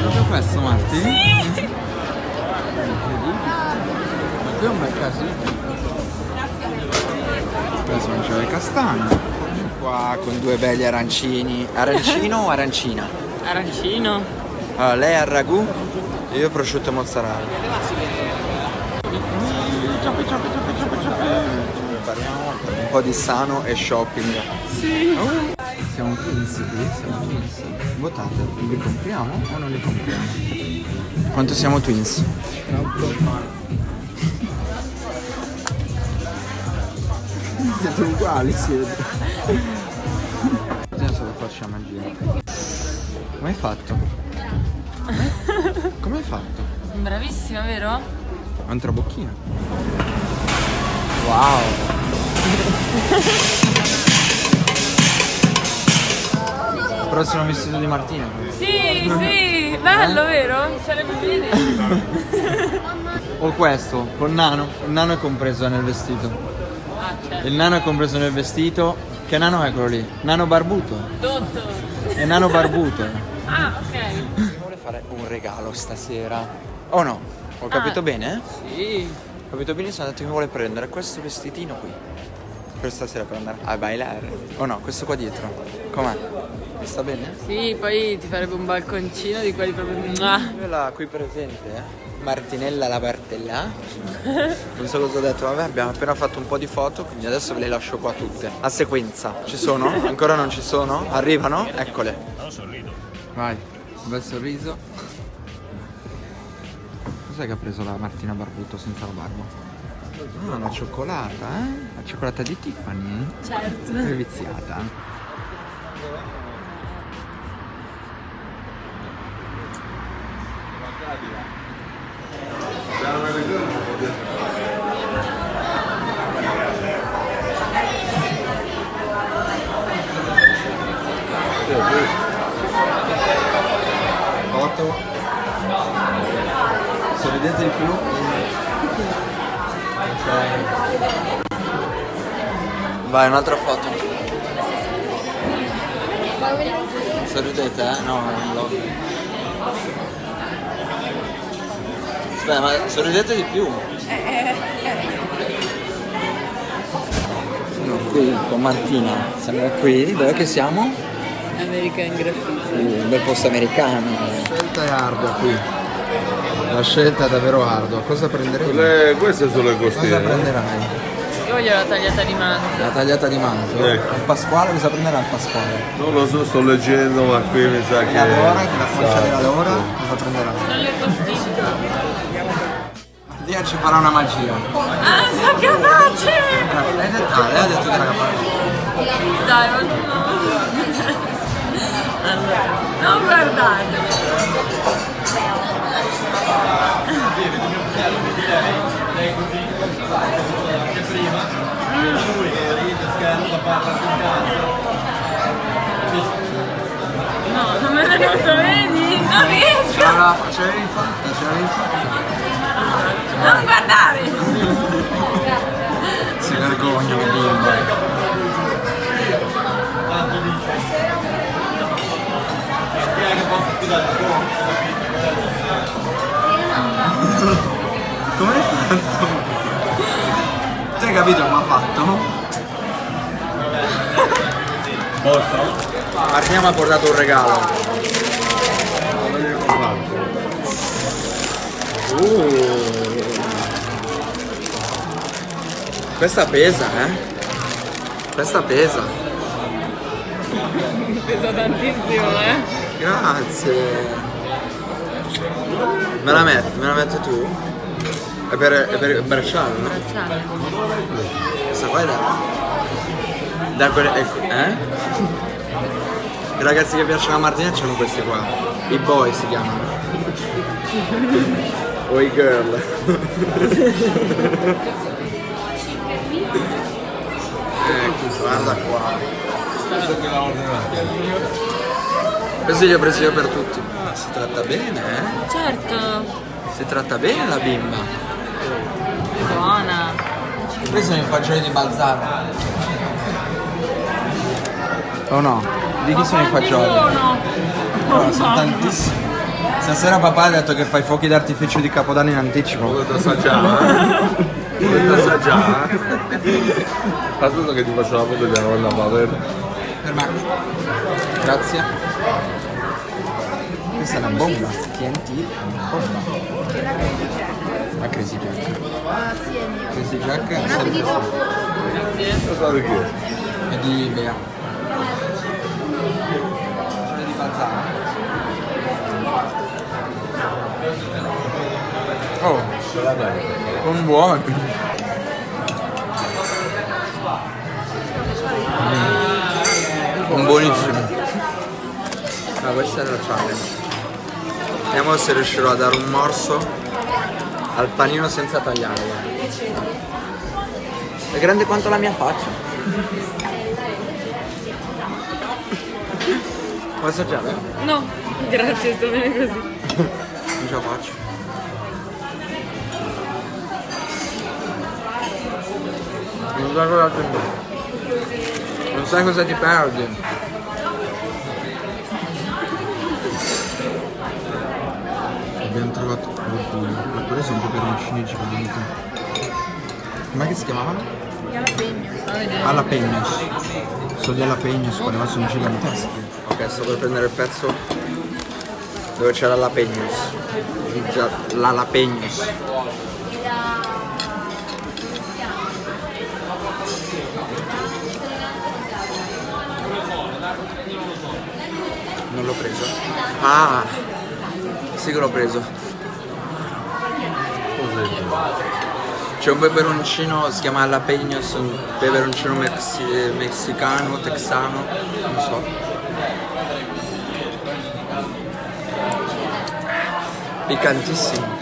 Proprio questo, Marti? Sì! Ma qui è un bel casino. Adesso non c'è le castagne. Qua con due belli arancini. Arancino o arancina? Arancino. Allora, lei al ragù e io prosciutto e mozzarella. Prepariamo un po' di sano e shopping. Sì. Siamo twins qui, siamo twins. Votate, li compriamo o non li compriamo? Quanto siamo twins? Siete uguali siete. Adesso lo facciamo a giro. Come hai fatto? Come hai fatto? Bravissima, vero? Ho un trabocchino. Wow. Prossimo vestito di Martina. Sì, sì, bello, vero? Sarebbe bene. O questo, con Nano. Il Nano è compreso nel vestito. Ah, certo. Il Nano è compreso nel vestito. Che Nano è quello lì? Nano barbuto. Dotto. È Nano barbuto. Ah, ok. Vuole fare un regalo stasera. Oh no? Ho capito Ah. bene? Sì. Ho capito benissimo, ha detto che vuole prendere questo vestitino qui. Per stasera per andare a bailare. Oh no, questo qua dietro. Com'è? Mi sta bene? Sì, poi ti farebbe un balconcino di quelli proprio... Mua. Quella qui presente, eh? Martinella la Bartella. Non so cosa ho detto, vabbè abbiamo appena fatto un po' di foto, quindi adesso ve le lascio qua tutte. A sequenza. Ci sono? Ancora non ci sono? Arrivano? Eccole. Vai, un bel sorriso. Cos'è che ha preso la Martina Barbuto senza la barba? Ah, una cioccolata, eh? La cioccolata di Tiffany? Certo. È viziata. Foto. Sorridete di più. Ok. Vai, un'altra foto. Sorridete, eh? No, non lo. Aspetta, ma sorridete di più. Sono qui con Martina. Siamo qui, dove che siamo? American Graffiti. Un bel posto americano. La scelta è ardua qui. La scelta è davvero ardua. Cosa prenderemo? Le- queste sono le Cosa costiere. prenderai? Io voglio la tagliata di manzo. La tagliata di manzo? Ecco. Il Pasquale, cosa prenderà il Pasquale? Non lo so, sto leggendo, ma qui mi sa che. La Lora, la faccia della Lora, cosa prenderà? Non le costine. Dio ci farà una magia. Ah, sono capace! Lei detto, lei ha detto che era capace. Dai, ma no. Allora, non guardate. No, non me l'è venuto, vedi? Non riesco! Allora, ce l'avevi fatta, ce l'avevi fatta. Non guardare! Si vergogna, che bimba. Come hai fatto? Tu hai capito come ha fatto? Martina mi ha portato un regalo. Uh. Questa pesa, eh? Questa pesa. Pesa tantissimo, eh? Grazie. Me la metti, me la metti tu? È per, è per il bracciale, no? Questa qua è da... Da quelle... Eh? I ragazzi che piacciono a Martina c'hanno questi qua. I boy si chiamano. o i girl. ecco, guarda qua. Questo li ho presi io per tutti. Ah, si tratta bene, eh? Certo, Si tratta bene la bimba. buona. Questi sono i fagioli di Balzano. Oh no? Di chi sono i fagioli? No, sono tantissimi. Stasera papà ha detto che fai fuochi d'artificio di Capodanno in anticipo. Volete assaggiare? eh? Volete assaggiare? Aspetta che ti faccio la foto della nonna Paver. Per me. Grazie. Questa è una bomba. TNT è una bomba. La Crazy Jack. Crazy Jack è sempre Cosa di chi? è di Bea. C'è di Bazzara. Oh, sono buoni. Sono buonissimi. Ah, questa è la challenge. Vediamo se riuscirò a dare un morso al panino senza tagliare. guarda. È grande quanto la mia faccia. Vuoi assaggiare? No, grazie, sto bene così. Non ce la faccio. Non sai cosa ti Non sai cosa ti perdi. Trovato oddio, ma quelli sono peperoncini giganti. Com'è che si chiamavano? Jalapenos. Sono gli jalapenos, quelli là sono giganteschi. Ok, sto per prendere il pezzo dove c'è l'alapegnos. L'alapegnos. Non l'ho preso. Ah! Sì che l'ho preso. C'è un peperoncino, si chiama jalapenos, un peperoncino mexi- messicano, texano, non so. Piccantissimo.